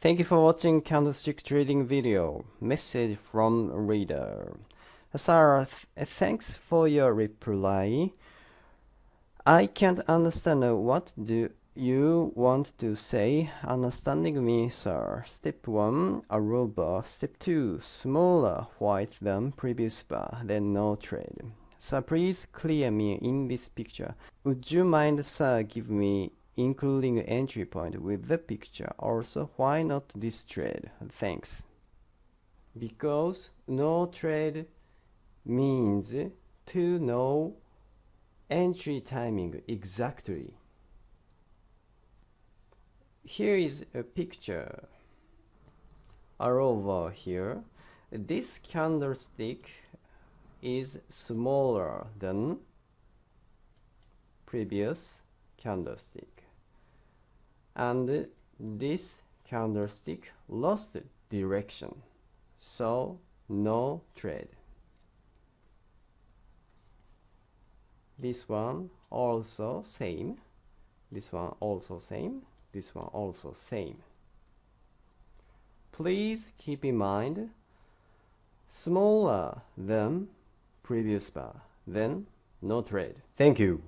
Thank you for watching candlestick trading video. Message from reader. Sarah, th uh, thanks for your reply. I can't understand what do you want to say. Understanding me, sir. Step 1, a. Step 2, smaller white than previous bar, then no trade. Sir, please clear me in this picture. Would you mind, sir, give me including entry point with the picture. Also, why not this trade? Thanks. Because no trade means to know entry timing exactly. Here is a picture over here. This candlestick is smaller than previous candlestick and this candlestick lost direction. So no trade. This one also same. This one also same. This one also same. Please keep in mind smaller than previous bar then no trade. Thank you